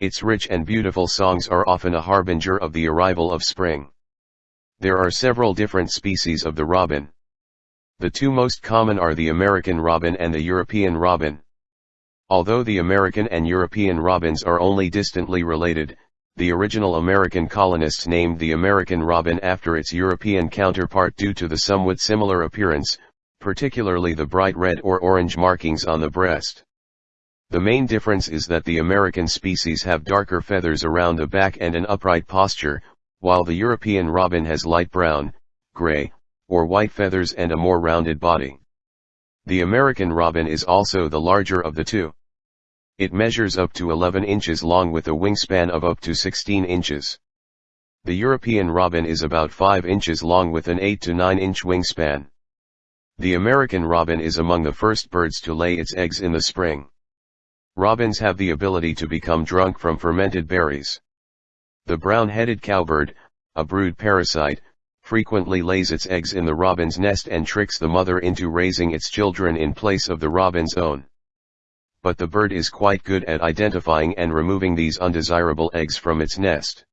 Its rich and beautiful songs are often a harbinger of the arrival of spring. There are several different species of the robin. The two most common are the American robin and the European robin. Although the American and European robins are only distantly related, the original American colonists named the American robin after its European counterpart due to the somewhat similar appearance, particularly the bright red or orange markings on the breast. The main difference is that the American species have darker feathers around the back and an upright posture, while the European robin has light brown, gray, or white feathers and a more rounded body. The American robin is also the larger of the two. It measures up to 11 inches long with a wingspan of up to 16 inches. The European robin is about 5 inches long with an 8 to 9 inch wingspan. The American robin is among the first birds to lay its eggs in the spring. Robins have the ability to become drunk from fermented berries. The brown-headed cowbird, a brood parasite, frequently lays its eggs in the robin's nest and tricks the mother into raising its children in place of the robin's own. But the bird is quite good at identifying and removing these undesirable eggs from its nest.